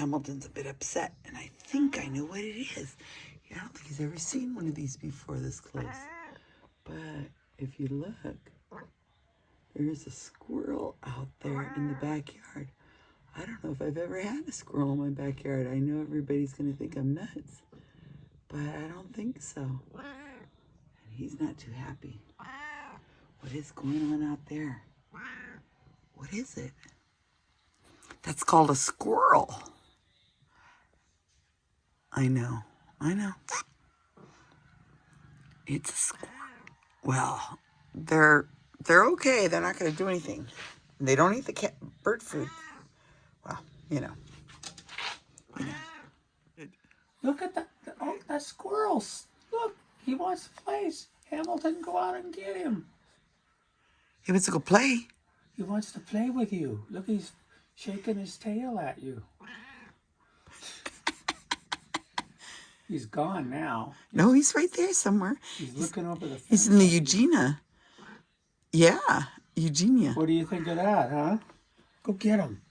Hamilton's a bit upset, and I think I know what it is. I don't think he's ever seen one of these before this close. But if you look, there's a squirrel out there in the backyard. I don't know if I've ever had a squirrel in my backyard. I know everybody's going to think I'm nuts, but I don't think so. And he's not too happy. What is going on out there? What is it? That's called a squirrel. I know. I know. It's a squirrel. Well, they're they're okay. They're not going to do anything. They don't eat the cat bird food. Well, you know. You know. Look at that. Oh, that squirrel. Look, he wants to play. Hamilton, go out and get him. He wants to go play. He wants to play with you. Look, he's shaking his tail at you. He's gone now. No, he's right there somewhere. He's looking over the fence. He's in the Eugenia. Yeah, Eugenia. What do you think of that, huh? Go get him.